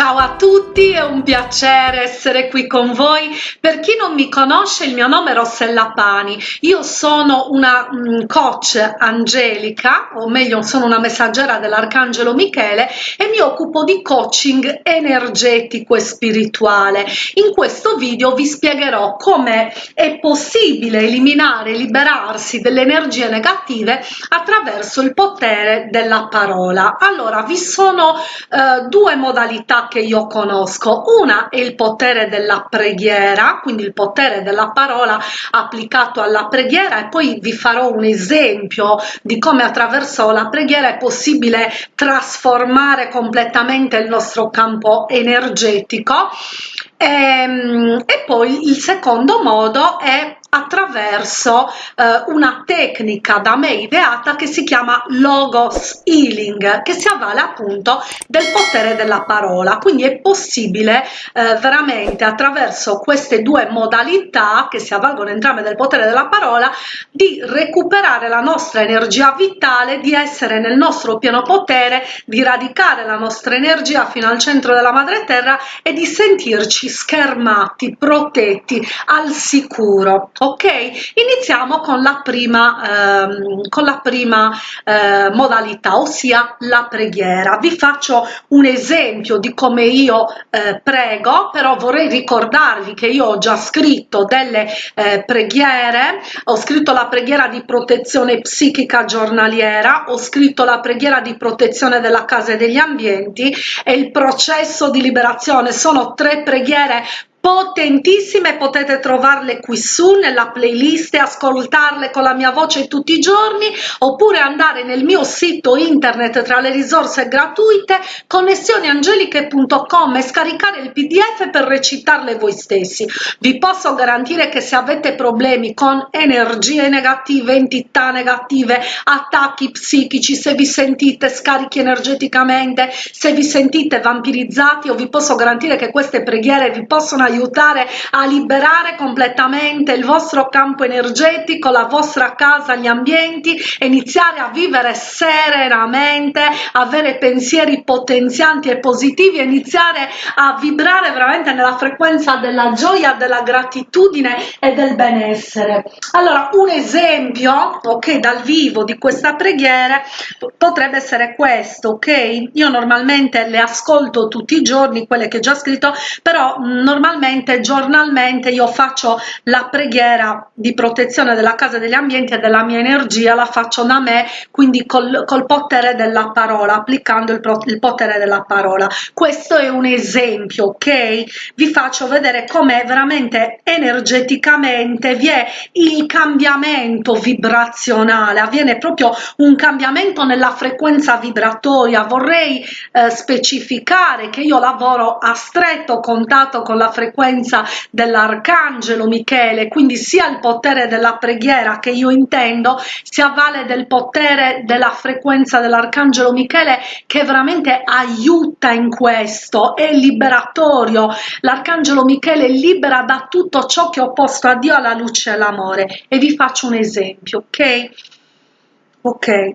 Ciao a tutti, è un piacere essere qui con voi. Per chi non mi conosce, il mio nome è Rossella Pani. Io sono una mm, coach angelica, o meglio sono una messaggera dell'Arcangelo Michele e mi occupo di coaching energetico e spirituale. In questo video vi spiegherò come è possibile eliminare e liberarsi delle energie negative attraverso il potere della parola. Allora, vi sono eh, due modalità che io conosco. Una è il potere della preghiera, quindi il potere della parola applicato alla preghiera e poi vi farò un esempio di come attraverso la preghiera è possibile trasformare completamente il nostro campo energetico. E, ehm, e poi il secondo modo è attraverso eh, una tecnica da me ideata che si chiama logos healing che si avvale appunto del potere della parola. Quindi è possibile eh, veramente attraverso queste due modalità che si avvalgono entrambe del potere della parola di recuperare la nostra energia vitale di essere nel nostro pieno potere di radicare la nostra energia fino al centro della madre terra e di sentirci schermati protetti al sicuro ok iniziamo con la prima ehm, con la prima eh, modalità ossia la preghiera. Vi faccio un esempio di come io eh, prego però vorrei ricordarvi che io ho già scritto delle eh, preghiere. Ho scritto la preghiera di protezione psichica giornaliera ho scritto la preghiera di protezione della casa e degli ambienti e il processo di liberazione. Sono tre preghiere potentissime potete trovarle qui su nella playlist e ascoltarle con la mia voce tutti i giorni oppure andare nel mio sito internet tra le risorse gratuite connessioniangeliche.com e scaricare il pdf per recitarle voi stessi. Vi posso garantire che se avete problemi con energie negative entità negative attacchi psichici se vi sentite scarichi energeticamente se vi sentite vampirizzati o vi posso garantire che queste preghiere vi possono aiutare a liberare completamente il vostro campo energetico, la vostra casa, gli ambienti iniziare a vivere serenamente, avere pensieri potenzianti e positivi iniziare a vibrare veramente nella frequenza della gioia, della gratitudine e del benessere. Allora, un esempio, ok, dal vivo di questa preghiera potrebbe essere questo, ok? Io normalmente le ascolto tutti i giorni, quelle che ho già scritto, però normalmente normalmente giornalmente io faccio la preghiera di protezione della casa degli ambienti e della mia energia la faccio da me quindi col, col potere della parola applicando il, il potere della parola. Questo è un esempio ok? Vi faccio vedere come veramente energeticamente vi è il cambiamento vibrazionale avviene proprio un cambiamento nella frequenza vibratoria. Vorrei eh, specificare che io lavoro a stretto contatto con la frequenza frequenza dell'arcangelo Michele, quindi sia il potere della preghiera che io intendo si avvale del potere della frequenza dell'arcangelo Michele che veramente aiuta in questo, è liberatorio. L'arcangelo Michele libera da tutto ciò che è opposto a Dio, alla luce e all'amore. E vi faccio un esempio, ok? Ok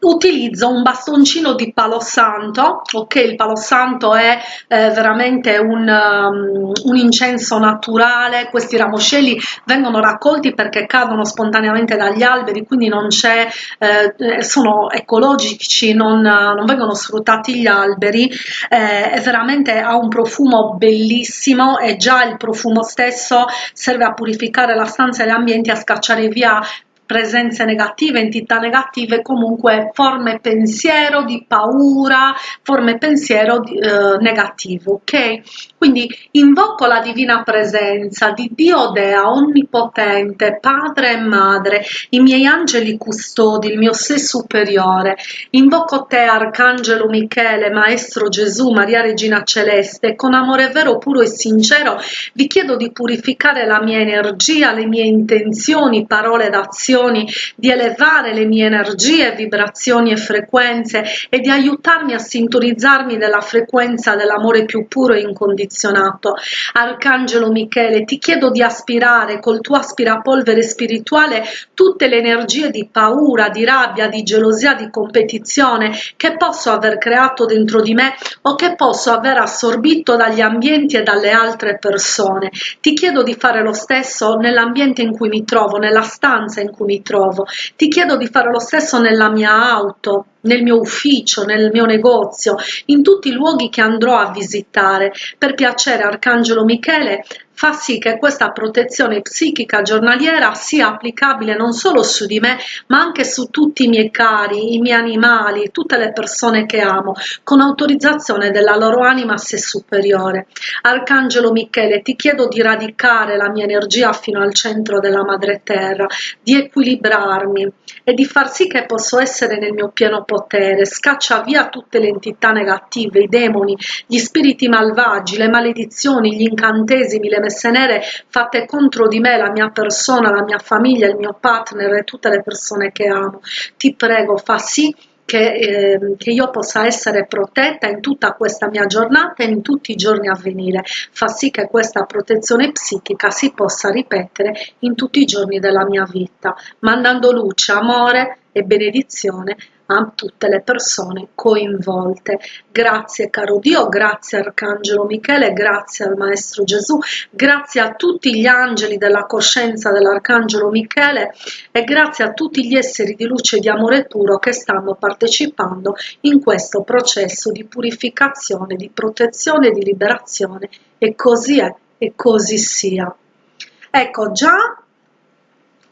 utilizzo un bastoncino di palo santo ok? Il palo santo è eh, veramente un, um, un, incenso naturale. Questi ramoscelli vengono raccolti perché cadono spontaneamente dagli alberi quindi non c'è eh, sono ecologici non, non, vengono sfruttati gli alberi. Eh, è veramente ha un profumo bellissimo e già il profumo stesso serve a purificare la stanza e gli ambienti a scacciare via presenze negative, entità negative, comunque forme pensiero di paura, forme pensiero di, eh, negativo, ok? Quindi invoco la divina presenza di Dio Dea Onnipotente, Padre e Madre, i miei angeli custodi, il mio sé superiore. Invoco te, Arcangelo Michele, Maestro Gesù, Maria Regina Celeste, con amore vero, puro e sincero vi chiedo di purificare la mia energia, le mie intenzioni, parole d'azione vibrazioni, di elevare le mie energie, vibrazioni e frequenze e di aiutarmi a sintonizzarmi nella frequenza dell'amore più puro e incondizionato. Arcangelo Michele, ti chiedo di aspirare col tuo aspirapolvere spirituale tutte le energie di paura, di rabbia, di gelosia, di competizione che posso aver creato dentro di me o che posso aver assorbito dagli ambienti e dalle altre persone. Ti chiedo di fare lo stesso nell'ambiente in cui mi trovo, nella stanza in cui mi trovo. Ti chiedo di fare lo stesso nella mia auto, nel mio ufficio, nel mio negozio, in tutti i luoghi che andrò a visitare. Per piacere, Arcangelo Michele, fa sì che questa protezione psichica giornaliera sia applicabile non solo su di me, ma anche su tutti i miei cari, i miei animali, tutte le persone che amo, con autorizzazione della loro anima se superiore. Arcangelo Michele, ti chiedo di radicare la mia energia fino al centro della madre terra, di equilibrarmi e di far sì che posso essere nel mio pieno potere. Scaccia via tutte le entità negative, i demoni, gli spiriti malvagi, le maledizioni, gli incantesimi, le messe nere fatte contro di me, la mia persona, la mia famiglia, il mio partner e tutte le persone che amo. Ti prego, fa sì che, eh, che, io possa essere protetta in tutta questa mia giornata e in tutti i giorni a venire. Fa sì che questa protezione psichica si possa ripetere in tutti i giorni della mia vita, mandando luce, amore e benedizione a tutte le persone coinvolte. Grazie caro Dio, grazie Arcangelo Michele, grazie al Maestro Gesù, grazie a tutti gli angeli della coscienza dell'Arcangelo Michele e grazie a tutti gli esseri di luce e di amore puro che stanno partecipando in questo processo di purificazione, di protezione, di liberazione e così è e così sia. Ecco, già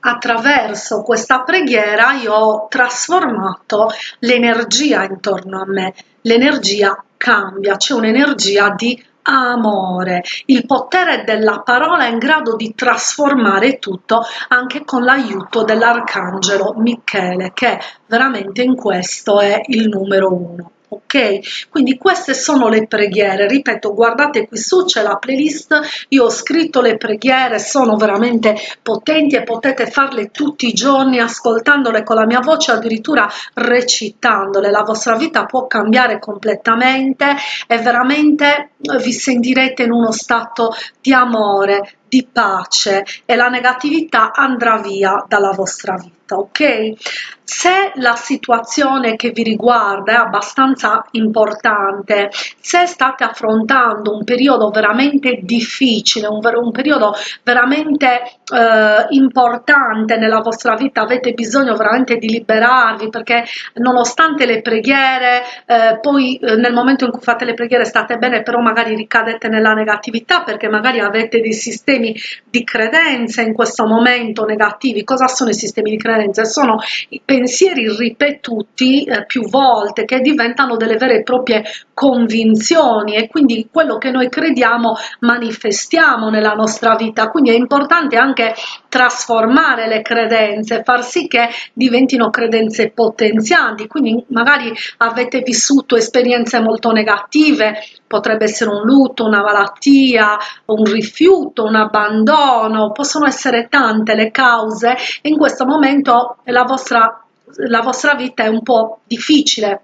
attraverso questa preghiera io ho trasformato l'energia intorno a me, l'energia cambia, c'è un'energia di amore. Il potere della parola è in grado di trasformare tutto anche con l'aiuto dell'arcangelo Michele, che veramente in questo è il numero uno ok? Quindi queste sono le preghiere. Ripeto guardate qui su c'è la playlist. Io ho scritto le preghiere sono veramente potenti e potete farle tutti i giorni ascoltandole con la mia voce addirittura recitandole. La vostra vita può cambiare completamente e veramente vi sentirete in uno stato di amore di pace e la negatività andrà via dalla vostra vita ok? Se la situazione che vi riguarda è abbastanza importante se state affrontando un periodo veramente difficile un, un periodo veramente eh, importante nella vostra vita avete bisogno veramente di liberarvi perché nonostante le preghiere eh, poi eh, nel momento in cui fate le preghiere state bene però magari ricadete nella negatività perché magari avete dei sistemi di credenza in questo momento negativi. Cosa sono i sistemi di credenza? Sono i pensieri ripetuti eh, più volte che diventano delle vere e proprie convinzioni e quindi quello che noi crediamo manifestiamo nella nostra vita. Quindi è importante anche trasformare le credenze far sì che diventino credenze potenzianti. Quindi magari avete vissuto esperienze molto negative potrebbe essere un lutto una malattia un rifiuto un abbandono possono essere tante le cause in questo momento la vostra la vostra vita è un po' difficile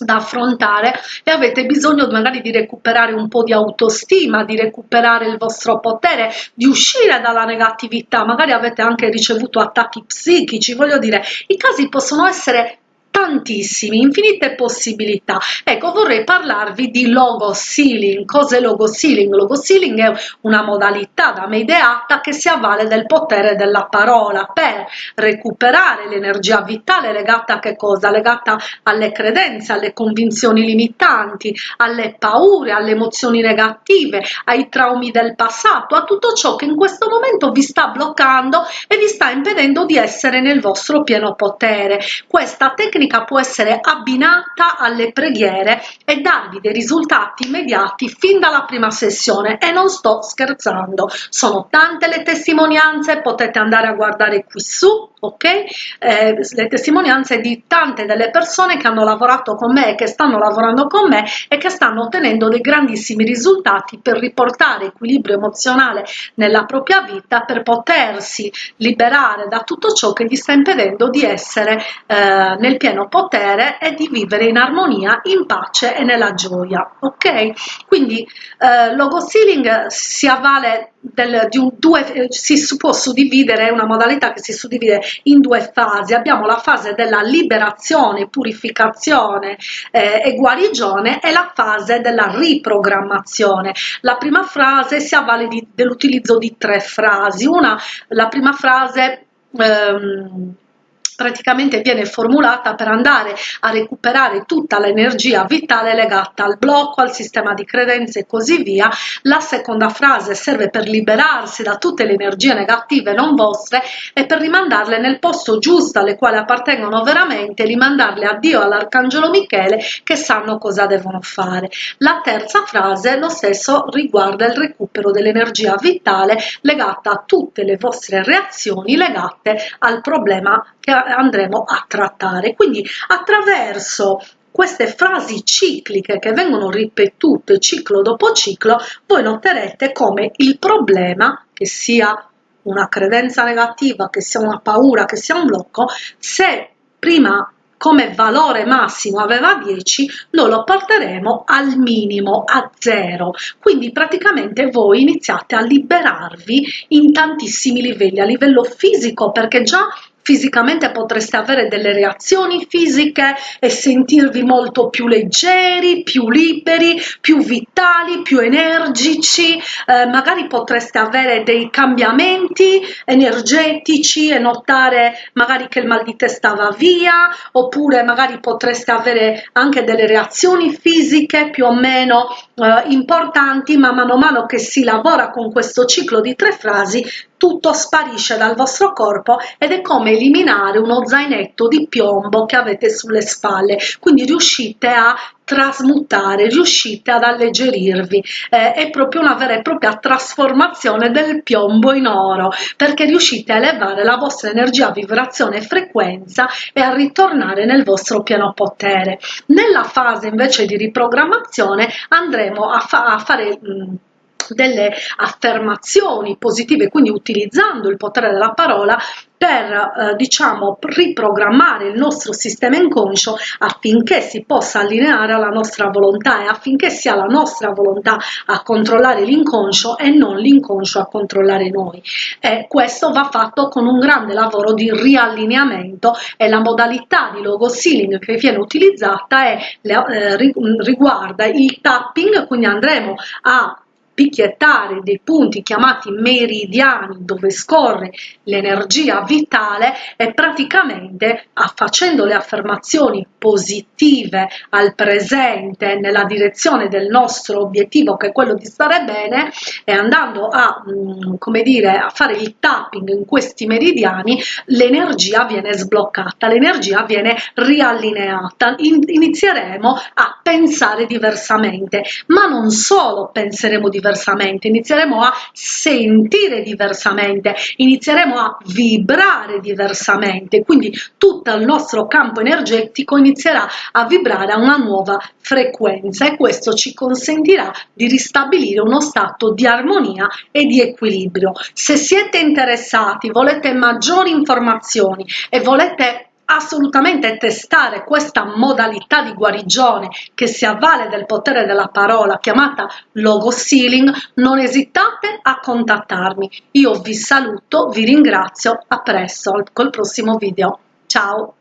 da affrontare e avete bisogno magari di recuperare un po' di autostima, di recuperare il vostro potere, di uscire dalla negatività, magari avete anche ricevuto attacchi psichici, voglio dire, i casi possono essere tantissimi, infinite possibilità. Ecco, vorrei parlarvi di logo sealing. Cos'è logo sealing? Logo sealing è una modalità da me ideata che si avvale del potere della parola per recuperare l'energia vitale legata a che cosa? Legata alle credenze, alle convinzioni limitanti, alle paure, alle emozioni negative, ai traumi del passato, a tutto ciò che in questo momento vi sta bloccando e vi sta impedendo di essere nel vostro pieno potere. Questa tecnica tecnica può essere abbinata alle preghiere e darvi dei risultati immediati fin dalla prima sessione. E non sto scherzando sono tante le testimonianze potete andare a guardare qui su ok? Eh, le testimonianze di tante delle persone che hanno lavorato con me che stanno lavorando con me e che stanno ottenendo dei grandissimi risultati per riportare equilibrio emozionale nella propria vita, per potersi liberare da tutto ciò che gli sta impedendo di essere eh, nel pieno potere e di vivere in armonia, in pace e nella gioia, ok? Quindi eh, logo sealing si avvale del, di un, due, si può suddividere, una modalità che si suddivide in due fasi. Abbiamo la fase della liberazione, purificazione eh, e guarigione e la fase della riprogrammazione. La prima frase si avvale dell'utilizzo di tre frasi. Una, la prima frase ehm, praticamente viene formulata per andare a recuperare tutta l'energia vitale legata al blocco, al sistema di credenze e così via. La seconda frase serve per liberarsi da tutte le energie negative non vostre e per rimandarle nel posto giusto alle quali appartengono veramente, rimandarle a Dio, all'Arcangelo Michele che sanno cosa devono fare. La terza frase lo stesso riguarda il recupero dell'energia vitale legata a tutte le vostre reazioni legate al problema che andremo a trattare. Quindi attraverso queste frasi cicliche che vengono ripetute ciclo dopo ciclo, voi noterete come il problema, che sia una credenza negativa, che sia una paura, che sia un blocco, se prima come valore massimo aveva 10, noi lo porteremo al minimo, a zero. Quindi praticamente voi iniziate a liberarvi in tantissimi livelli, a livello fisico, perché già fisicamente potreste avere delle reazioni fisiche e sentirvi molto più leggeri, più liberi, più vitali, più energici, eh, magari potreste avere dei cambiamenti energetici e notare magari che il mal di testa va via, oppure magari potreste avere anche delle reazioni fisiche più o meno eh, importanti, ma mano a mano che si lavora con questo ciclo di tre frasi tutto sparisce dal vostro corpo ed è come eliminare uno zainetto di piombo che avete sulle spalle, quindi riuscite a trasmutare, riuscite ad alleggerirvi, eh, è proprio una vera e propria trasformazione del piombo in oro, perché riuscite a elevare la vostra energia, vibrazione e frequenza e a ritornare nel vostro pieno potere. Nella fase invece di riprogrammazione andremo a, fa a fare... Mh, delle affermazioni positive, quindi utilizzando il potere della parola per eh, diciamo riprogrammare il nostro sistema inconscio affinché si possa allineare alla nostra volontà e affinché sia la nostra volontà a controllare l'inconscio e non l'inconscio a controllare noi. E questo va fatto con un grande lavoro di riallineamento e la modalità di logo sealing che viene utilizzata è, eh, riguarda il tapping quindi andremo a picchiettare dei punti chiamati meridiani dove scorre l'energia vitale e praticamente facendo le affermazioni positive al presente nella direzione del nostro obiettivo che è quello di stare bene e andando a mm, come dire a fare il tapping in questi meridiani l'energia viene sbloccata l'energia viene riallineata. Inizieremo a pensare diversamente ma non solo penseremo diversamente diversamente, inizieremo a sentire diversamente, inizieremo a vibrare diversamente, quindi tutto il nostro campo energetico inizierà a vibrare a una nuova frequenza e questo ci consentirà di ristabilire uno stato di armonia e di equilibrio. Se siete interessati, volete maggiori informazioni e volete assolutamente testare questa modalità di guarigione che si avvale del potere della parola chiamata logo sealing, non esitate a contattarmi. Io vi saluto, vi ringrazio, a presto col prossimo video. Ciao!